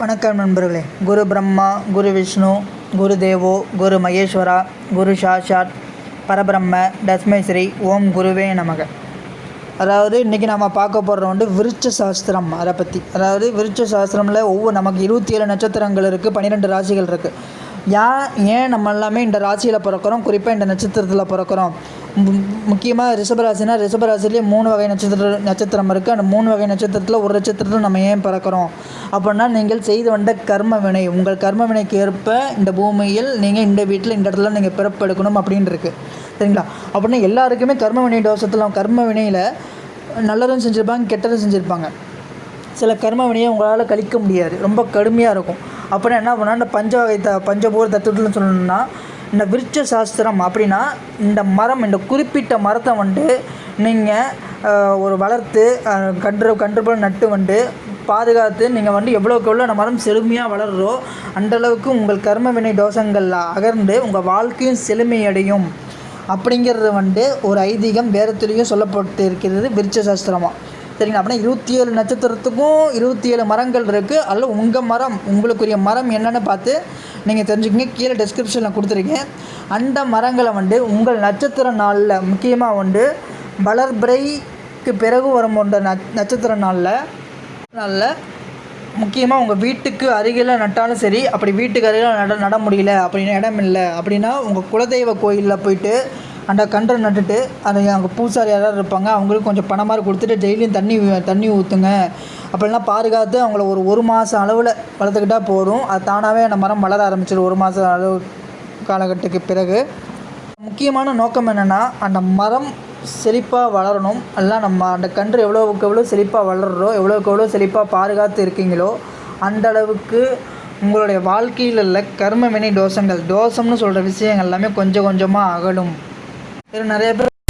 வணக்கம் நண்பர்களே. குரு பிரம்மா குரு விஷ்ணு குரு தேவோ குரு மகேஸ்வரா குரு சாஷாத் பரபிரம்ம தஸ்மை ஸ்ரீ ஓம் குருவே நமக. அதாவது இன்றைக்கி நம்ம பார்க்க போகிறது வந்து விருட்ச சாஸ்திரம் அதை பற்றி அதாவது விருட்ச சாஸ்திரமில் ஒவ்வொரு நமக்கு இருபத்தி ஏழு நட்சத்திரங்கள் இருக்குது பன்னிரெண்டு ராசிகள் இருக்குது ஏன் ஏன் நம்ம எல்லாமே இந்த ராசியில் பிறக்கிறோம்? குறிப்பாக இந்த நட்சத்திரத்தில் பிறக்கிறோம். முக்கியமாக ரிஷபராசினா ரிஷபராசிலேயே மூணு வகை நட்சத்திர நட்சத்திரம் இருக்குது அந்த மூணு வகை நட்சத்திரத்தில் ஒரு நட்சத்திரத்தில் நம்ம ஏன் பிறக்கிறோம்? அப்படின்னா நீங்கள் செய்து வந்த கர்ம வினை. உங்கள் கர்ம வினைக்கு ஏற்ப இந்த பூமியில் நீங்கள் இந்த வீட்டில் இந்த இடத்துல நீங்கள் பிறப்பெடுக்கணும் அப்படின்னு இருக்குது சரிங்களா? அப்படின்னா எல்லாருக்குமே கர்ம வினை தோஷத்தில் கர்ம வினையில் நல்லதும் செஞ்சுருப்பாங்க கெட்டதும் செஞ்சுருப்பாங்க. சில கர்ம வினையை உங்களால் கழிக்க முடியாது. ரொம்ப கடுமையாக இருக்கும். அப்புறம் என்ன பண்ணால் இந்த பஞ்ச வகை த பஞ்சபூர தத்துவத்தில் சொல்லணும்னா இந்த விருட்ச சாஸ்திரம் அப்படின்னா இந்த மரம் இந்த குறிப்பிட்ட மரத்தை வந்துட்டு நீங்கள் ஒரு வளர்த்து கன்று கன்று போல் நட்டு வந்து பாதுகாத்து நீங்கள் வந்து எவ்வளோக்கு எவ்வளோ அந்த மரம் செழுமையாக வளர்றோ அந்த அளவுக்கு உங்கள் கர்ம வினை தோஷங்கள் அகர்ந்து உங்கள் வாழ்க்கையும் செழுமையடையும். அப்படிங்கிறது வந்து ஒரு ஐதீகம் வேறத்துலேயும் சொல்லப்பட்டு இருக்கிறது விருட்ச சாஸ்திரமாக சரிங்களா? அப்படின்னா இருபத்தி ஏழு நட்சத்திரத்துக்கும் இருபத்தி ஏழு மரங்கள் இருக்குது அதில் உங்கள் மரம் உங்களுக்குரிய மரம் என்னென்னு பார்த்து நீங்கள் தெரிஞ்சுக்கங்க கீழே டிஸ்கிரிப்ஷனில் கொடுத்துருக்கேன். அந்த மரங்களை வந்து உங்கள் நட்சத்திர நாளில் முக்கியமாக வந்து வளர்பிறைக்கு பிறகு வரும் போன்ற நட்சத்திர நாளில் நாளில் முக்கியமாக உங்கள் வீட்டுக்கு அருகில் நட்டாலும் சரி அப்படி வீட்டுக்கு அருகில் நட நட முடியல அப்படின்னு இடம் இல்லை அப்படின்னா உங்கள் குலதெய்வ கோயிலில் போயிட்டு அந்த கன்றை நட்டுட்டு அதை அங்கே பூசாரி யாராவது இருப்பாங்க அவங்களுக்கு கொஞ்சம் பணம் மாதிரி கொடுத்துட்டு டெய்லியும் தண்ணி தண்ணி ஊற்றுங்க அப்படிலாம் பாதுகாத்து அவங்கள ஒரு ஒரு மாதம் அளவில் வளர்த்துக்கிட்டால் போதும். அது தானாகவே அந்த மரம் வளர ஆரம்பிச்சிடும். ஒரு மாதம் அளவு காலகட்டத்துக்கு பிறகு. முக்கியமான நோக்கம் என்னென்னா அந்த மரம் செழிப்பாக வளரணும். எல்லாம் நம்ம அந்த கன்று எவ்வளோவுக்கு எவ்வளோ செழிப்பாக வளர்றோ எவ்வளோக்கு எவ்வளோ செழிப்பாக பாதுகாத்து இருக்கீங்களோ அந்த அளவுக்கு உங்களுடைய வாழ்க்கையில் உள்ள கர்ம வினை தோஷங்கள் தோஷம்னு சொல்கிற விஷயங்கள் எல்லாமே கொஞ்சம் கொஞ்சமாக அகலும். நிறைய பேர்